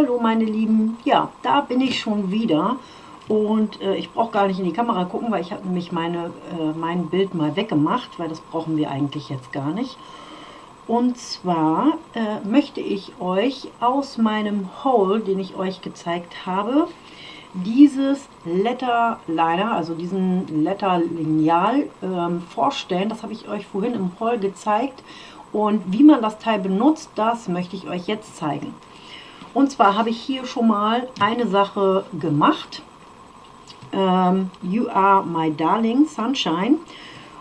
Hallo meine Lieben, ja, da bin ich schon wieder und äh, ich brauche gar nicht in die Kamera gucken, weil ich habe nämlich meine, äh, mein Bild mal weggemacht, weil das brauchen wir eigentlich jetzt gar nicht. Und zwar äh, möchte ich euch aus meinem Haul, den ich euch gezeigt habe, dieses Letter Liner, also diesen Letter Lineal ähm, vorstellen. Das habe ich euch vorhin im Haul gezeigt. Und wie man das Teil benutzt, das möchte ich euch jetzt zeigen. Und zwar habe ich hier schon mal eine Sache gemacht. Ähm, you are my darling sunshine.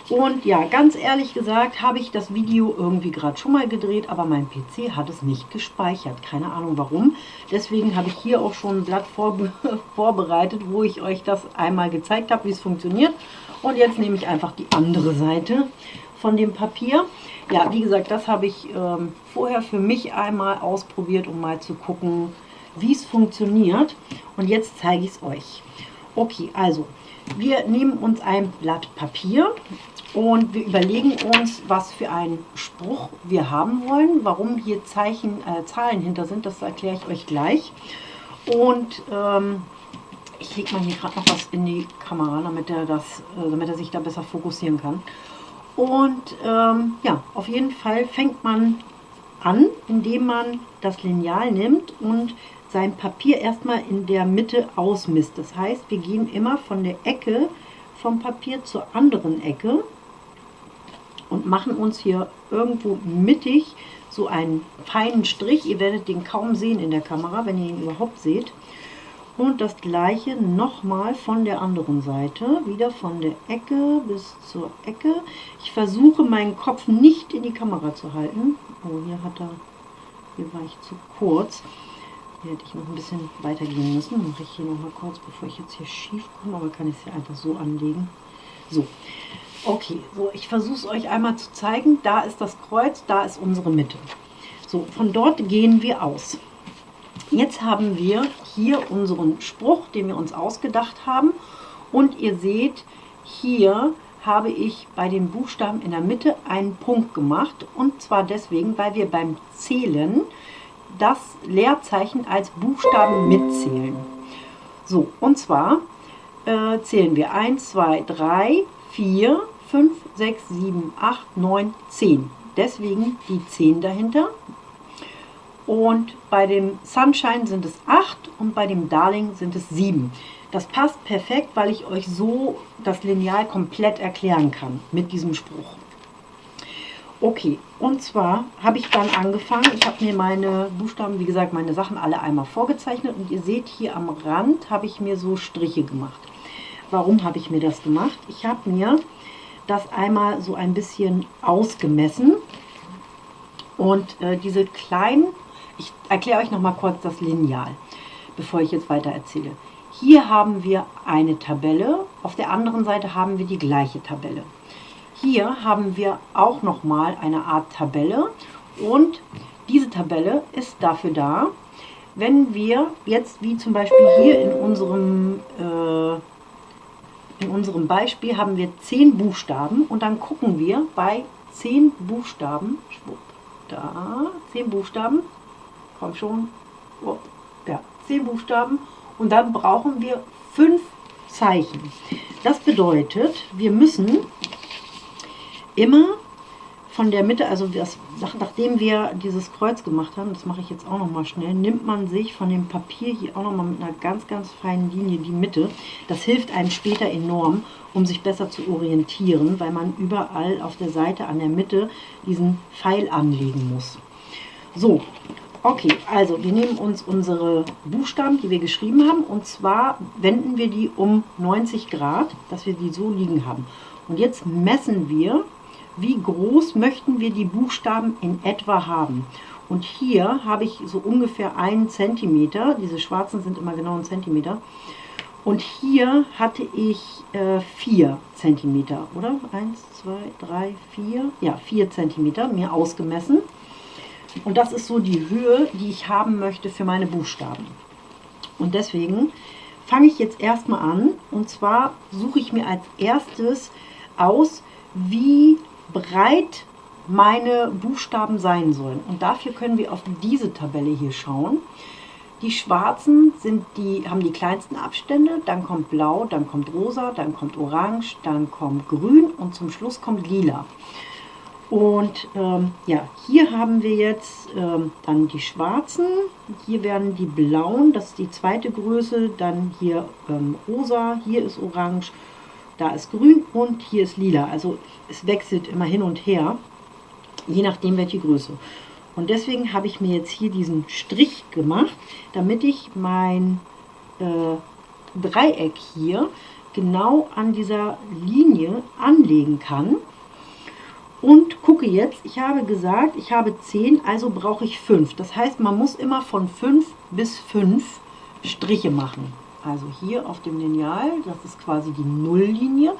Und ja, ganz ehrlich gesagt habe ich das Video irgendwie gerade schon mal gedreht, aber mein PC hat es nicht gespeichert. Keine Ahnung warum. Deswegen habe ich hier auch schon ein Blatt vorbe vorbereitet, wo ich euch das einmal gezeigt habe, wie es funktioniert. Und jetzt nehme ich einfach die andere Seite von dem Papier. Ja, wie gesagt, das habe ich ähm, vorher für mich einmal ausprobiert, um mal zu gucken, wie es funktioniert. Und jetzt zeige ich es euch. Okay, also wir nehmen uns ein Blatt Papier und wir überlegen uns, was für einen Spruch wir haben wollen. Warum hier Zeichen, äh, Zahlen hinter sind, das erkläre ich euch gleich. Und ähm, ich lege mal hier gerade noch was in die Kamera, damit er, das, äh, damit er sich da besser fokussieren kann. Und ähm, ja, auf jeden Fall fängt man an, indem man das Lineal nimmt und sein Papier erstmal in der Mitte ausmisst. Das heißt, wir gehen immer von der Ecke vom Papier zur anderen Ecke und machen uns hier irgendwo mittig so einen feinen Strich. Ihr werdet den kaum sehen in der Kamera, wenn ihr ihn überhaupt seht. Und das gleiche nochmal von der anderen Seite, wieder von der Ecke bis zur Ecke. Ich versuche meinen Kopf nicht in die Kamera zu halten. Oh, hier hat er, hier war ich zu kurz. Hier hätte ich noch ein bisschen weiter gehen müssen. Mache ich hier noch mal kurz, bevor ich jetzt hier schief komme, aber kann ich es hier einfach so anlegen. So, okay, so ich versuche es euch einmal zu zeigen. Da ist das Kreuz, da ist unsere Mitte. So, von dort gehen wir aus. Jetzt haben wir hier unseren Spruch, den wir uns ausgedacht haben. Und ihr seht, hier habe ich bei den Buchstaben in der Mitte einen Punkt gemacht. Und zwar deswegen, weil wir beim Zählen das Leerzeichen als Buchstaben mitzählen. So, und zwar äh, zählen wir 1, 2, 3, 4, 5, 6, 7, 8, 9, 10. Deswegen die 10 dahinter. Und bei dem Sunshine sind es 8 und bei dem Darling sind es 7. Das passt perfekt, weil ich euch so das Lineal komplett erklären kann mit diesem Spruch. Okay, und zwar habe ich dann angefangen, ich habe mir meine Buchstaben, wie gesagt, meine Sachen alle einmal vorgezeichnet und ihr seht hier am Rand habe ich mir so Striche gemacht. Warum habe ich mir das gemacht? Ich habe mir das einmal so ein bisschen ausgemessen und äh, diese kleinen, ich erkläre euch noch mal kurz das Lineal, bevor ich jetzt weiter erzähle. Hier haben wir eine Tabelle, auf der anderen Seite haben wir die gleiche Tabelle. Hier haben wir auch nochmal eine Art Tabelle und diese Tabelle ist dafür da, wenn wir jetzt wie zum Beispiel hier in unserem, äh, in unserem Beispiel haben wir 10 Buchstaben und dann gucken wir bei 10 Buchstaben, schwupp, da, 10 Buchstaben, schon, ja, 10 Buchstaben und dann brauchen wir 5 Zeichen. Das bedeutet, wir müssen immer von der Mitte, also das, nachdem wir dieses Kreuz gemacht haben, das mache ich jetzt auch noch mal schnell, nimmt man sich von dem Papier hier auch noch mal mit einer ganz, ganz feinen Linie die Mitte. Das hilft einem später enorm, um sich besser zu orientieren, weil man überall auf der Seite an der Mitte diesen Pfeil anlegen muss. So, okay, also wir nehmen uns unsere Buchstaben, die wir geschrieben haben, und zwar wenden wir die um 90 Grad, dass wir die so liegen haben. Und jetzt messen wir wie groß möchten wir die Buchstaben in etwa haben. Und hier habe ich so ungefähr einen Zentimeter, diese schwarzen sind immer genau ein Zentimeter. Und hier hatte ich äh, 4 Zentimeter, oder? 1, 2, 3, 4, ja 4 Zentimeter mir ausgemessen. Und das ist so die Höhe, die ich haben möchte für meine Buchstaben. Und deswegen fange ich jetzt erstmal an. Und zwar suche ich mir als erstes aus, wie breit meine Buchstaben sein sollen. Und dafür können wir auf diese Tabelle hier schauen. Die schwarzen sind die, haben die kleinsten Abstände, dann kommt blau, dann kommt rosa, dann kommt orange, dann kommt grün und zum Schluss kommt lila. Und ähm, ja, hier haben wir jetzt ähm, dann die schwarzen, hier werden die blauen, das ist die zweite Größe, dann hier ähm, rosa, hier ist orange, da ist grün und hier ist lila. Also es wechselt immer hin und her, je nachdem welche Größe. Und deswegen habe ich mir jetzt hier diesen Strich gemacht, damit ich mein äh, Dreieck hier genau an dieser Linie anlegen kann. Und gucke jetzt, ich habe gesagt, ich habe 10, also brauche ich 5. Das heißt, man muss immer von 5 bis 5 Striche machen. Also hier auf dem Lineal, das ist quasi die Nulllinie.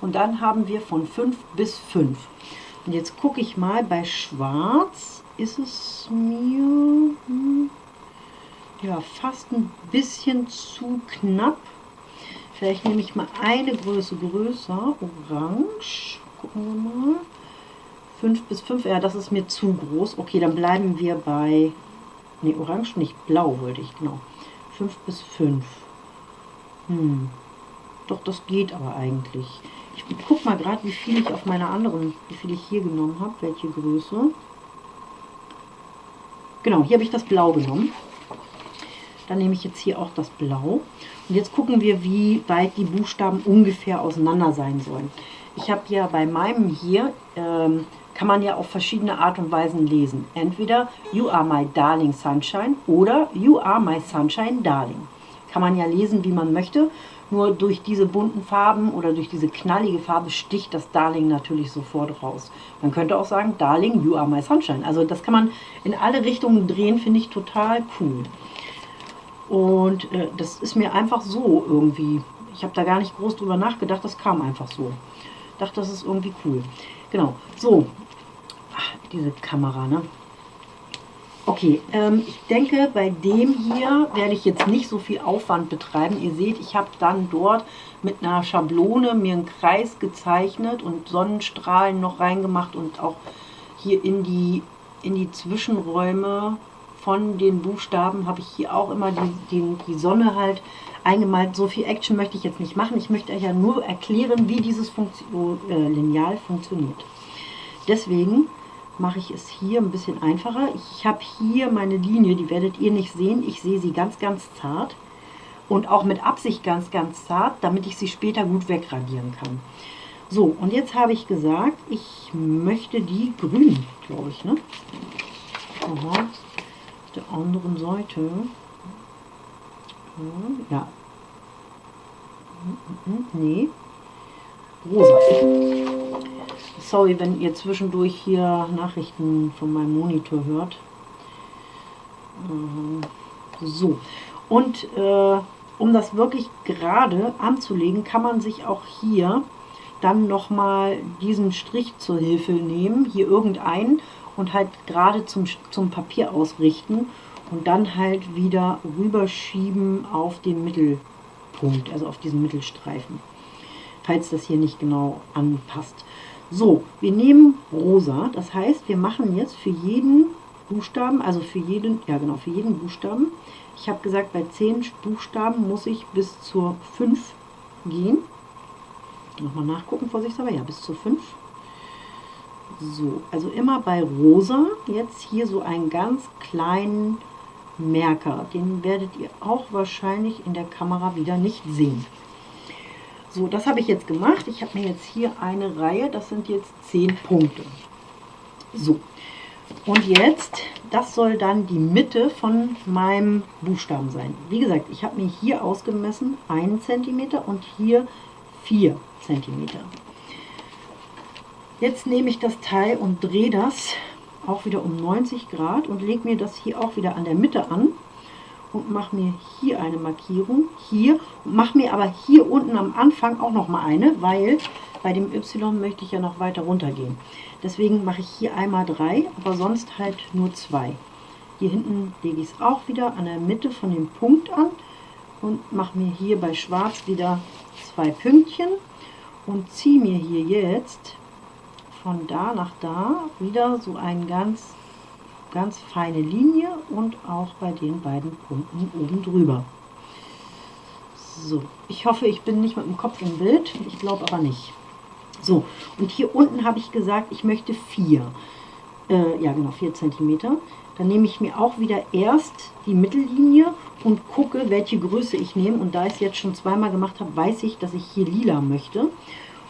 Und dann haben wir von 5 bis 5. Und jetzt gucke ich mal bei Schwarz ist es mir hm, ja, fast ein bisschen zu knapp. Vielleicht nehme ich mal eine Größe größer, orange. Gucken wir mal. 5 bis 5, ja, das ist mir zu groß. Okay, dann bleiben wir bei, ne, orange nicht, blau wollte ich, genau. 5 bis 5. Hm, doch, das geht aber eigentlich. Ich guck mal gerade, wie viel ich auf meiner anderen, wie viel ich hier genommen habe, welche Größe. Genau, hier habe ich das Blau genommen. Dann nehme ich jetzt hier auch das Blau. Und jetzt gucken wir, wie weit die Buchstaben ungefähr auseinander sein sollen. Ich habe ja bei meinem hier, ähm, kann man ja auf verschiedene Art und Weisen lesen. Entweder You are my darling sunshine oder You are my sunshine darling. Kann man ja lesen, wie man möchte. Nur durch diese bunten Farben oder durch diese knallige Farbe sticht das Darling natürlich sofort raus. Man könnte auch sagen, Darling, you are my sunshine. Also das kann man in alle Richtungen drehen, finde ich total cool. Und äh, das ist mir einfach so irgendwie, ich habe da gar nicht groß drüber nachgedacht, das kam einfach so. Ich dachte, das ist irgendwie cool. Genau, so, diese Kamera, ne? Okay, ähm, ich denke, bei dem hier werde ich jetzt nicht so viel Aufwand betreiben. Ihr seht, ich habe dann dort mit einer Schablone mir einen Kreis gezeichnet und Sonnenstrahlen noch reingemacht und auch hier in die, in die Zwischenräume von den Buchstaben habe ich hier auch immer die, die, die Sonne halt eingemalt. So viel Action möchte ich jetzt nicht machen. Ich möchte euch ja nur erklären, wie dieses Funktion, äh, Lineal funktioniert. Deswegen mache ich es hier ein bisschen einfacher. Ich habe hier meine Linie, die werdet ihr nicht sehen. Ich sehe sie ganz, ganz zart und auch mit Absicht ganz, ganz zart, damit ich sie später gut wegradieren kann. So, und jetzt habe ich gesagt, ich möchte die grün, glaube ich, ne? Aha, auf der anderen Seite. Ja. Nee. Rosa. Sorry, wenn ihr zwischendurch hier Nachrichten von meinem Monitor hört. Ähm, so, und äh, um das wirklich gerade anzulegen, kann man sich auch hier dann nochmal diesen Strich zur Hilfe nehmen, hier irgendeinen und halt gerade zum, zum Papier ausrichten und dann halt wieder rüberschieben auf den Mittelpunkt, also auf diesen Mittelstreifen, falls das hier nicht genau anpasst. So, wir nehmen rosa, das heißt, wir machen jetzt für jeden Buchstaben, also für jeden, ja genau, für jeden Buchstaben, ich habe gesagt, bei 10 Buchstaben muss ich bis zur 5 gehen. Nochmal nachgucken, vorsichtshalber, ja, bis zur 5. So, also immer bei rosa, jetzt hier so einen ganz kleinen Merker. Den werdet ihr auch wahrscheinlich in der Kamera wieder nicht sehen. So, das habe ich jetzt gemacht. Ich habe mir jetzt hier eine Reihe, das sind jetzt 10 Punkte. So, und jetzt, das soll dann die Mitte von meinem Buchstaben sein. Wie gesagt, ich habe mir hier ausgemessen 1 cm und hier 4 cm. Jetzt nehme ich das Teil und drehe das auch wieder um 90 Grad und lege mir das hier auch wieder an der Mitte an und mache mir hier eine Markierung, hier, und mache mir aber hier unten am Anfang auch noch mal eine, weil bei dem Y möchte ich ja noch weiter runter gehen. Deswegen mache ich hier einmal drei, aber sonst halt nur zwei. Hier hinten lege ich es auch wieder an der Mitte von dem Punkt an und mache mir hier bei Schwarz wieder zwei Pünktchen und ziehe mir hier jetzt von da nach da wieder so einen ganz ganz feine Linie und auch bei den beiden Punkten oben drüber. So, ich hoffe, ich bin nicht mit dem Kopf im Bild. Ich glaube aber nicht. So, und hier unten habe ich gesagt, ich möchte vier. Äh, ja, genau, vier Zentimeter. Dann nehme ich mir auch wieder erst die Mittellinie und gucke, welche Größe ich nehme. Und da ich es jetzt schon zweimal gemacht habe, weiß ich, dass ich hier lila möchte.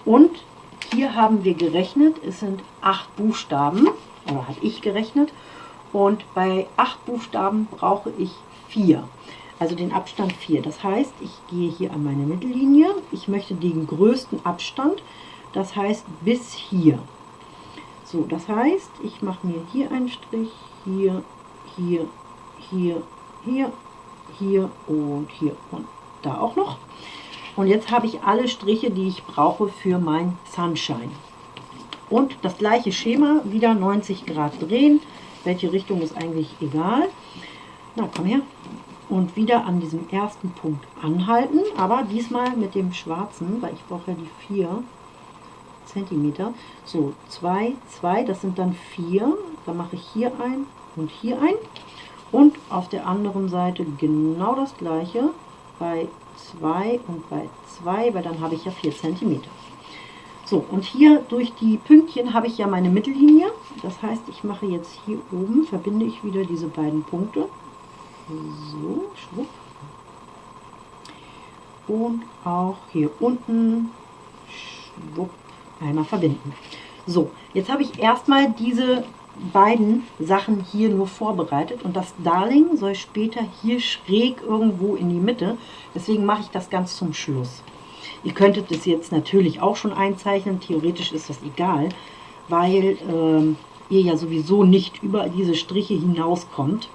Und hier haben wir gerechnet, es sind acht Buchstaben, oder habe ich gerechnet. Und bei acht Buchstaben brauche ich vier, also den Abstand 4. Das heißt, ich gehe hier an meine Mittellinie. Ich möchte den größten Abstand, das heißt bis hier. So, das heißt, ich mache mir hier einen Strich, hier, hier, hier, hier, hier und hier und da auch noch. Und jetzt habe ich alle Striche, die ich brauche für mein Sunshine. Und das gleiche Schema, wieder 90 Grad drehen. Welche Richtung ist eigentlich egal. Na, komm her. Und wieder an diesem ersten Punkt anhalten, aber diesmal mit dem schwarzen, weil ich brauche ja die 4 cm. So, 2, 2, das sind dann 4. Dann mache ich hier ein und hier ein. Und auf der anderen Seite genau das gleiche bei 2 und bei 2, weil dann habe ich ja 4 cm. So, und hier durch die Pünktchen habe ich ja meine Mittellinie. Das heißt, ich mache jetzt hier oben, verbinde ich wieder diese beiden Punkte. So, schwupp. Und auch hier unten, schwupp, einmal verbinden. So, jetzt habe ich erstmal diese beiden Sachen hier nur vorbereitet und das Darling soll später hier schräg irgendwo in die Mitte. Deswegen mache ich das ganz zum Schluss. Ihr könntet es jetzt natürlich auch schon einzeichnen, theoretisch ist das egal, weil ähm, ihr ja sowieso nicht über diese Striche hinauskommt.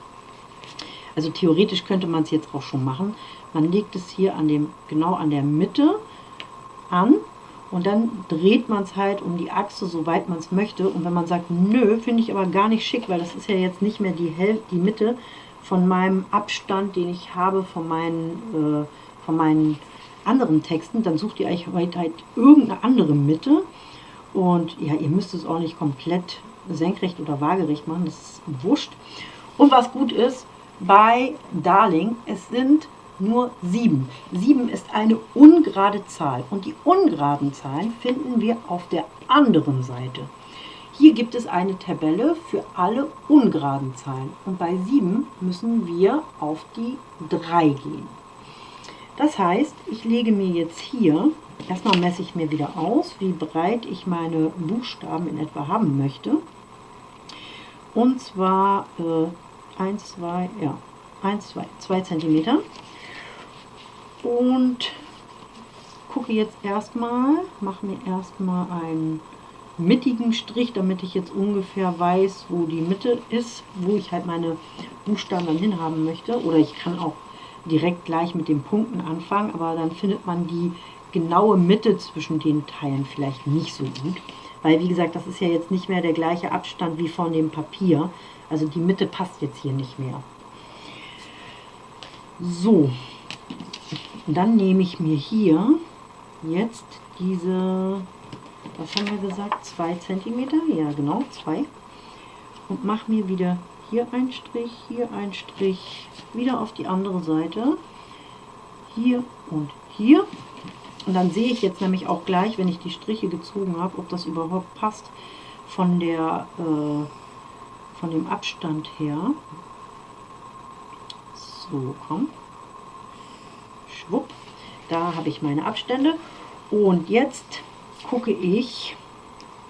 Also theoretisch könnte man es jetzt auch schon machen. Man legt es hier an dem, genau an der Mitte an und dann dreht man es halt um die Achse, soweit man es möchte. Und wenn man sagt, nö, finde ich aber gar nicht schick, weil das ist ja jetzt nicht mehr die, Hel die Mitte von meinem Abstand, den ich habe von meinen, äh, von meinen anderen Texten, dann sucht ihr euch halt, halt irgendeine andere Mitte. Und ja, ihr müsst es auch nicht komplett senkrecht oder waagerecht machen, das ist wurscht. Und was gut ist, bei Darling, es sind nur 7. 7 ist eine ungerade Zahl und die ungeraden Zahlen finden wir auf der anderen Seite. Hier gibt es eine Tabelle für alle ungeraden Zahlen und bei 7 müssen wir auf die 3 gehen. Das heißt, ich lege mir jetzt hier, erstmal messe ich mir wieder aus, wie breit ich meine Buchstaben in etwa haben möchte. Und zwar äh, 1, 2, ja, 1, 2, 2 cm und gucke jetzt erstmal, mache mir erstmal einen mittigen Strich, damit ich jetzt ungefähr weiß, wo die Mitte ist, wo ich halt meine Buchstaben dann hin haben möchte. Oder ich kann auch direkt gleich mit den Punkten anfangen, aber dann findet man die genaue Mitte zwischen den Teilen vielleicht nicht so gut. Weil, wie gesagt, das ist ja jetzt nicht mehr der gleiche Abstand wie von dem Papier. Also die Mitte passt jetzt hier nicht mehr. So, dann nehme ich mir hier jetzt diese, was haben wir gesagt, 2 cm, ja genau, 2. Und mache mir wieder hier einen Strich, hier einen Strich, wieder auf die andere Seite, hier und hier. Und dann sehe ich jetzt nämlich auch gleich, wenn ich die Striche gezogen habe, ob das überhaupt passt von, der, äh, von dem Abstand her. So, komm schwupp, da habe ich meine Abstände. Und jetzt gucke ich,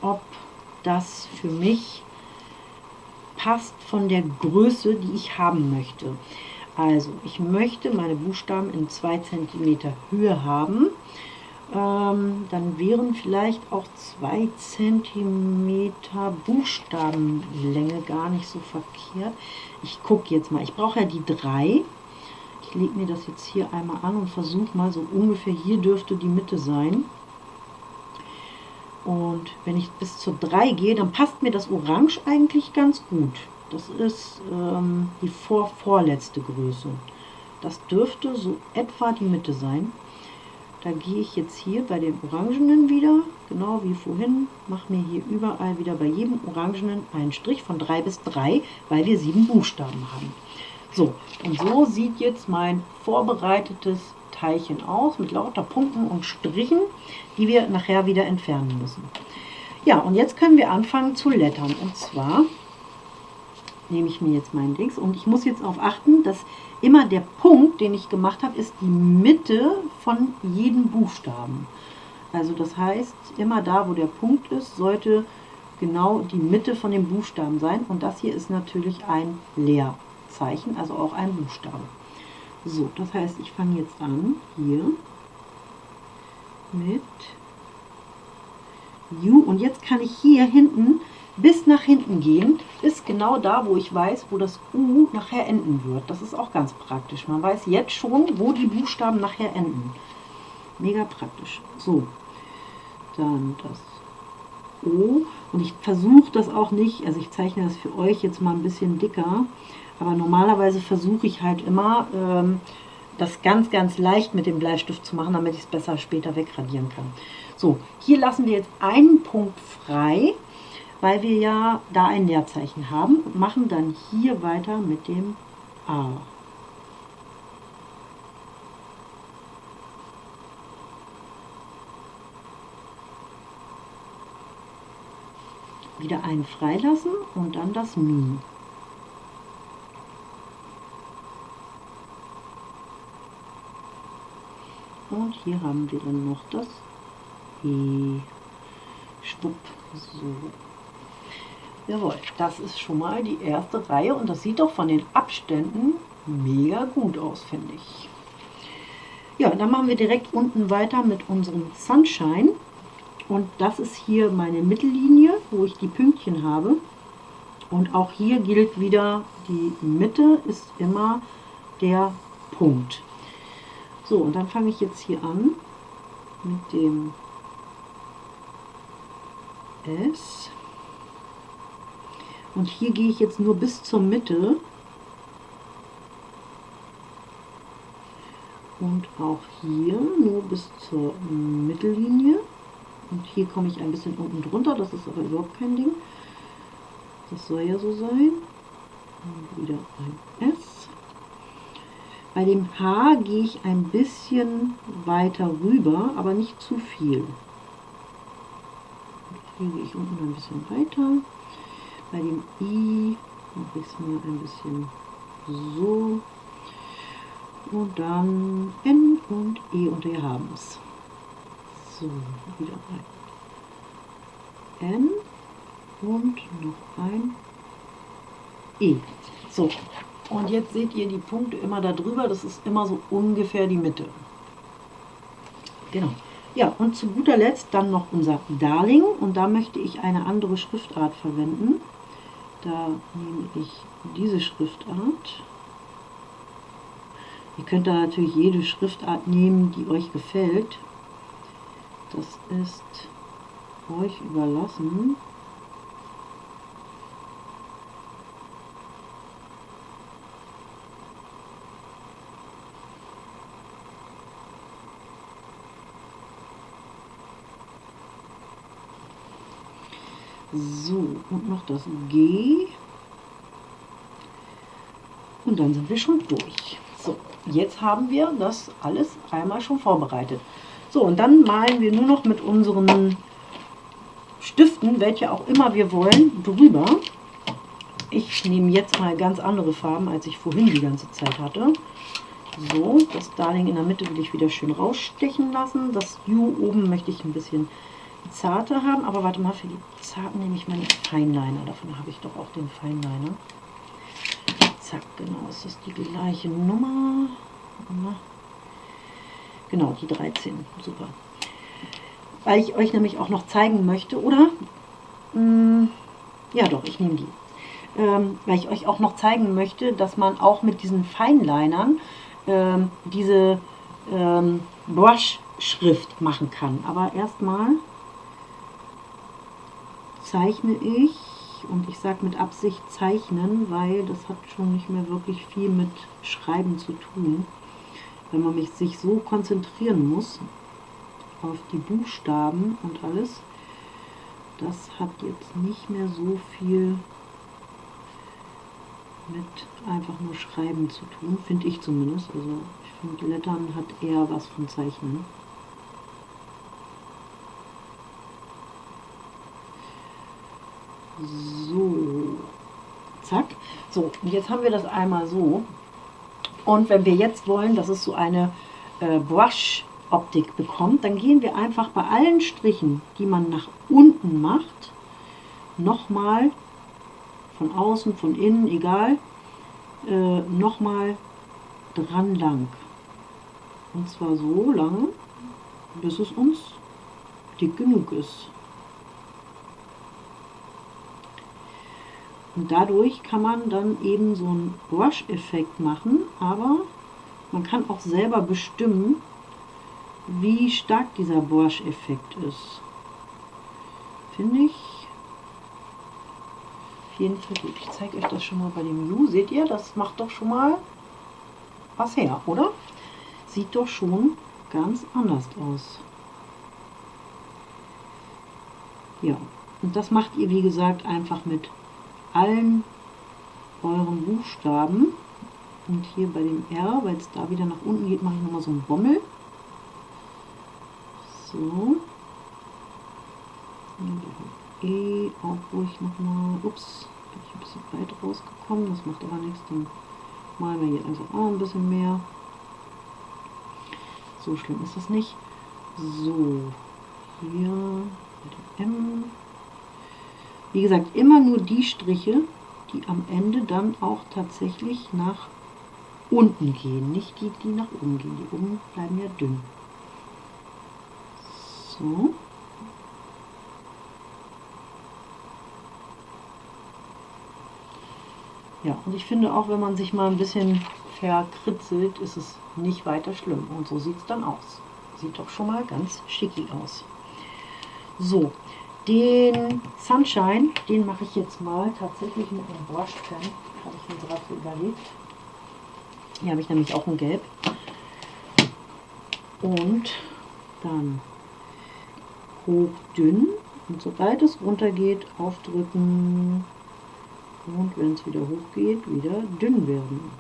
ob das für mich passt von der Größe, die ich haben möchte. Also, ich möchte meine Buchstaben in 2 cm Höhe haben. Ähm, dann wären vielleicht auch 2 cm Buchstabenlänge gar nicht so verkehrt. Ich gucke jetzt mal. Ich brauche ja die 3. Ich lege mir das jetzt hier einmal an und versuche mal so ungefähr hier dürfte die Mitte sein. Und wenn ich bis zur 3 gehe, dann passt mir das Orange eigentlich ganz gut. Das ist ähm, die vor vorletzte Größe. Das dürfte so etwa die Mitte sein. Da gehe ich jetzt hier bei den Orangenen wieder, genau wie vorhin, mache mir hier überall wieder bei jedem Orangenen einen Strich von 3 bis 3, weil wir sieben Buchstaben haben. So, und so sieht jetzt mein vorbereitetes Teilchen aus mit lauter Punkten und Strichen, die wir nachher wieder entfernen müssen. Ja, und jetzt können wir anfangen zu lettern. Und zwar nehme ich mir jetzt meinen Dings und ich muss jetzt darauf achten, dass immer der Punkt, den ich gemacht habe, ist die Mitte von jedem Buchstaben. Also das heißt, immer da, wo der Punkt ist, sollte genau die Mitte von dem Buchstaben sein. Und das hier ist natürlich ein Leerzeichen, also auch ein Buchstabe. So, das heißt, ich fange jetzt an, hier mit U. Und jetzt kann ich hier hinten bis nach hinten gehen, ist genau da, wo ich weiß, wo das U nachher enden wird. Das ist auch ganz praktisch. Man weiß jetzt schon, wo die Buchstaben nachher enden. Mega praktisch. So, dann das O. Und ich versuche das auch nicht, also ich zeichne das für euch jetzt mal ein bisschen dicker, aber normalerweise versuche ich halt immer, ähm, das ganz, ganz leicht mit dem Bleistift zu machen, damit ich es besser später wegradieren kann. So, hier lassen wir jetzt einen Punkt frei weil wir ja da ein Leerzeichen haben und machen dann hier weiter mit dem A. Wieder einen freilassen und dann das Mi. Und hier haben wir dann noch das E. Schwupp. So. Jawohl, das ist schon mal die erste Reihe und das sieht doch von den Abständen mega gut aus, finde ich. Ja, dann machen wir direkt unten weiter mit unserem Sunshine. Und das ist hier meine Mittellinie, wo ich die Pünktchen habe. Und auch hier gilt wieder, die Mitte ist immer der Punkt. So, und dann fange ich jetzt hier an mit dem S. Und hier gehe ich jetzt nur bis zur Mitte. Und auch hier nur bis zur Mittellinie. Und hier komme ich ein bisschen unten drunter, das ist aber überhaupt kein Ding. Das soll ja so sein. Und wieder ein S. Bei dem H gehe ich ein bisschen weiter rüber, aber nicht zu viel. hier gehe ich unten ein bisschen weiter. Bei dem I mache ich es mal ein bisschen so. Und dann N und E und wir haben es. So, wieder ein N und noch ein E. So, und jetzt seht ihr die Punkte immer da drüber, das ist immer so ungefähr die Mitte. Genau. Ja, und zu guter Letzt dann noch unser Darling und da möchte ich eine andere Schriftart verwenden. Da nehme ich diese Schriftart. Ihr könnt da natürlich jede Schriftart nehmen, die euch gefällt. Das ist euch überlassen. So, und noch das G. Und dann sind wir schon durch. So, jetzt haben wir das alles einmal schon vorbereitet. So, und dann malen wir nur noch mit unseren Stiften, welche auch immer wir wollen, drüber. Ich nehme jetzt mal ganz andere Farben, als ich vorhin die ganze Zeit hatte. So, das Darling in der Mitte will ich wieder schön rausstechen lassen. Das U oben möchte ich ein bisschen zarte haben, aber warte mal, für die zarten nehme ich meinen Feinliner. Davon habe ich doch auch den Feinliner. Zack, genau, es ist die gleiche Nummer. Genau, die 13, super. Weil ich euch nämlich auch noch zeigen möchte, oder? Hm, ja doch, ich nehme die. Ähm, weil ich euch auch noch zeigen möchte, dass man auch mit diesen Feinlinern ähm, diese ähm, Brush-Schrift machen kann. Aber erstmal zeichne ich, und ich sage mit Absicht zeichnen, weil das hat schon nicht mehr wirklich viel mit Schreiben zu tun, wenn man sich so konzentrieren muss. auf die Buchstaben und alles. Das hat jetzt nicht mehr so viel mit einfach nur Schreiben zu tun, finde ich zumindest. Also ich finde Lettern hat eher was von Zeichnen. So, zack. So, jetzt haben wir das einmal so. Und wenn wir jetzt wollen, dass es so eine äh, Brush-Optik bekommt, dann gehen wir einfach bei allen Strichen, die man nach unten macht, nochmal von außen, von innen, egal, äh, nochmal dran lang. Und zwar so lange, bis es uns dick genug ist. Und dadurch kann man dann eben so einen Brush-Effekt machen, aber man kann auch selber bestimmen, wie stark dieser Brush-Effekt ist. Finde ich auf jeden Fall gut. Ich zeige euch das schon mal bei dem Ju. Seht ihr, das macht doch schon mal was her, oder? Sieht doch schon ganz anders aus. Ja, und das macht ihr, wie gesagt, einfach mit allen euren Buchstaben. Und hier bei dem R, weil es da wieder nach unten geht, mache ich nochmal so einen Bommel. So. E auch ruhig nochmal. Ups, bin ich ein bisschen weit rausgekommen. Das macht aber nichts. Dann malen wir hier also auch ein bisschen mehr. So schlimm ist das nicht. So, hier mit dem M wie gesagt, immer nur die Striche, die am Ende dann auch tatsächlich nach unten gehen, nicht die, die nach oben gehen. Die oben bleiben ja dünn. So. Ja, und ich finde auch, wenn man sich mal ein bisschen verkritzelt, ist es nicht weiter schlimm. Und so sieht es dann aus. Sieht doch schon mal ganz schicki aus. So, den Sunshine, den mache ich jetzt mal tatsächlich mit einem Brush Pen, habe ich mir gerade so überlegt. Hier habe ich nämlich auch ein Gelb. Und dann hochdünn und sobald es runter geht, aufdrücken und wenn es wieder hoch geht, wieder dünn werden.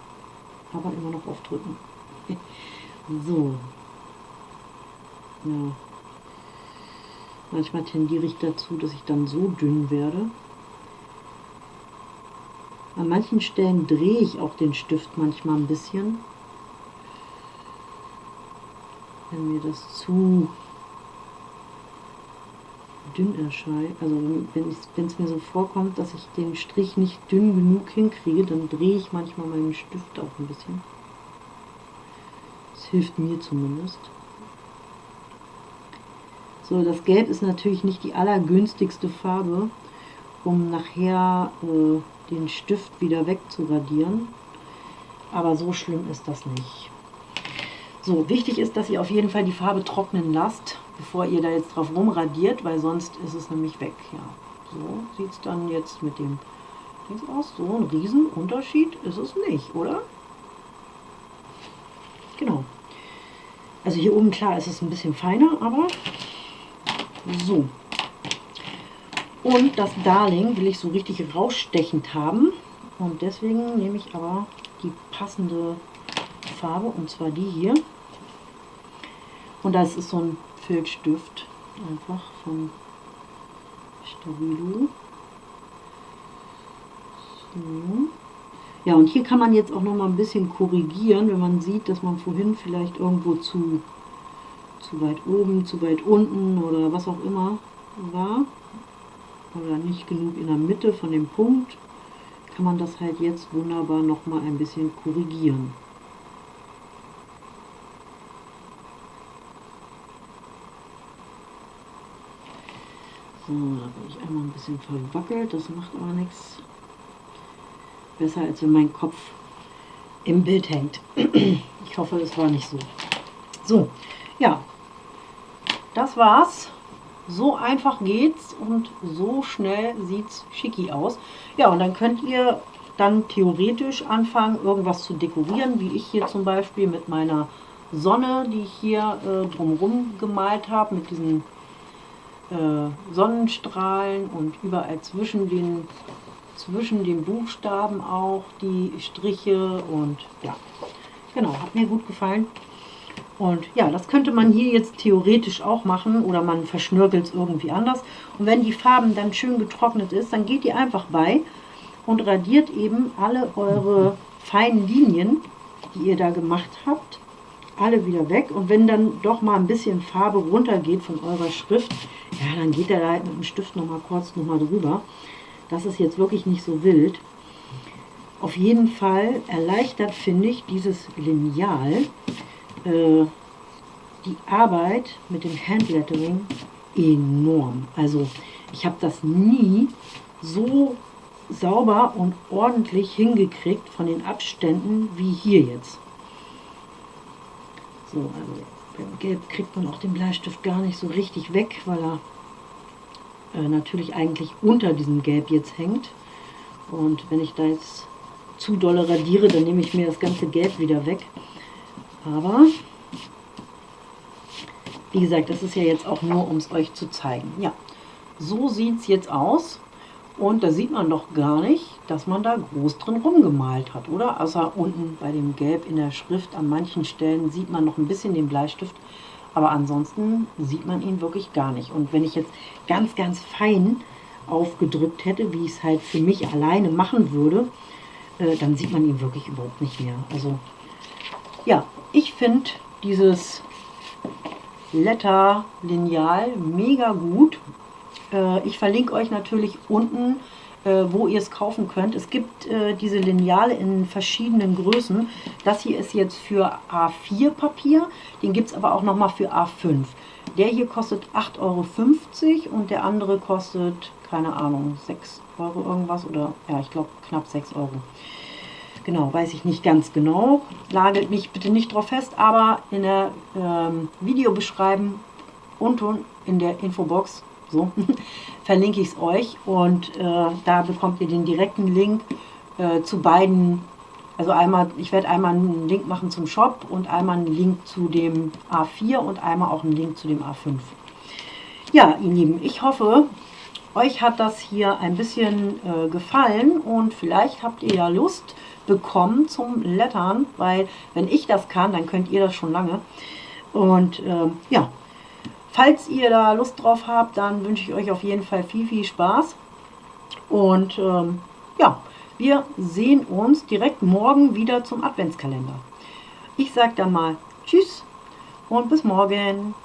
Aber immer noch aufdrücken. so. Ja, Manchmal tendiere ich dazu, dass ich dann so dünn werde. An manchen Stellen drehe ich auch den Stift manchmal ein bisschen. Wenn mir das zu dünn erscheint, also wenn es mir so vorkommt, dass ich den Strich nicht dünn genug hinkriege, dann drehe ich manchmal meinen Stift auch ein bisschen. Das hilft mir zumindest. So, das Gelb ist natürlich nicht die allergünstigste Farbe, um nachher äh, den Stift wieder wegzuradieren. Aber so schlimm ist das nicht. So, wichtig ist, dass ihr auf jeden Fall die Farbe trocknen lasst, bevor ihr da jetzt drauf rumradiert, weil sonst ist es nämlich weg. Ja, so sieht es dann jetzt mit dem Dings aus. So ein Riesenunterschied ist es nicht, oder? Genau. Also hier oben, klar, ist es ein bisschen feiner, aber so. Und das Darling will ich so richtig rausstechend haben. Und deswegen nehme ich aber die passende Farbe, und zwar die hier. Und das ist so ein Filzstift, einfach von Stabilo. So. Ja, und hier kann man jetzt auch noch mal ein bisschen korrigieren, wenn man sieht, dass man vorhin vielleicht irgendwo zu zu weit oben, zu weit unten oder was auch immer war oder nicht genug in der Mitte von dem Punkt, kann man das halt jetzt wunderbar noch mal ein bisschen korrigieren. So, da bin ich einmal ein bisschen verwackelt, das macht aber nichts. Besser als wenn mein Kopf im Bild hängt. Ich hoffe, es war nicht so. So, ja, das war's. So einfach geht's und so schnell sieht's schicki aus. Ja, und dann könnt ihr dann theoretisch anfangen, irgendwas zu dekorieren, wie ich hier zum Beispiel mit meiner Sonne, die ich hier äh, drumherum gemalt habe, mit diesen äh, Sonnenstrahlen und überall zwischen den, zwischen den Buchstaben auch die Striche und ja, genau, hat mir gut gefallen. Und ja, das könnte man hier jetzt theoretisch auch machen oder man verschnörkelt es irgendwie anders. Und wenn die Farben dann schön getrocknet ist, dann geht ihr einfach bei und radiert eben alle eure feinen Linien, die ihr da gemacht habt, alle wieder weg. Und wenn dann doch mal ein bisschen Farbe runtergeht von eurer Schrift, ja, dann geht er da halt mit dem Stift noch mal kurz noch mal drüber. Das ist jetzt wirklich nicht so wild. Auf jeden Fall erleichtert, finde ich, dieses Lineal äh, die Arbeit mit dem Handlettering enorm. Also ich habe das nie so sauber und ordentlich hingekriegt von den Abständen wie hier jetzt. So, also beim Gelb kriegt man auch den Bleistift gar nicht so richtig weg, weil er äh, natürlich eigentlich unter diesem Gelb jetzt hängt. Und wenn ich da jetzt zu doll radiere, dann nehme ich mir das ganze Gelb wieder weg. Aber, wie gesagt, das ist ja jetzt auch nur, um es euch zu zeigen. Ja, so sieht es jetzt aus. Und da sieht man doch gar nicht, dass man da groß drin rumgemalt hat, oder? Außer unten bei dem Gelb in der Schrift, an manchen Stellen sieht man noch ein bisschen den Bleistift. Aber ansonsten sieht man ihn wirklich gar nicht. Und wenn ich jetzt ganz, ganz fein aufgedrückt hätte, wie ich es halt für mich alleine machen würde, äh, dann sieht man ihn wirklich überhaupt nicht mehr. Also ja, ich finde dieses Letter-Lineal mega gut. Äh, ich verlinke euch natürlich unten, äh, wo ihr es kaufen könnt. Es gibt äh, diese Lineale in verschiedenen Größen. Das hier ist jetzt für A4 Papier, den gibt es aber auch nochmal für A5. Der hier kostet 8,50 Euro und der andere kostet, keine Ahnung, 6 Euro irgendwas oder, ja, ich glaube knapp 6 Euro. Genau, weiß ich nicht ganz genau. Lagelt mich bitte nicht drauf fest, aber in der ähm, Videobeschreibung unten in der Infobox so verlinke ich es euch und äh, da bekommt ihr den direkten Link äh, zu beiden. Also einmal, ich werde einmal einen Link machen zum Shop und einmal einen Link zu dem A4 und einmal auch einen Link zu dem A5. Ja, ihr Lieben, ich hoffe, euch hat das hier ein bisschen äh, gefallen und vielleicht habt ihr ja Lust, bekommen zum Lettern, weil wenn ich das kann, dann könnt ihr das schon lange. Und äh, ja, falls ihr da Lust drauf habt, dann wünsche ich euch auf jeden Fall viel, viel Spaß. Und ähm, ja, wir sehen uns direkt morgen wieder zum Adventskalender. Ich sage dann mal Tschüss und bis morgen.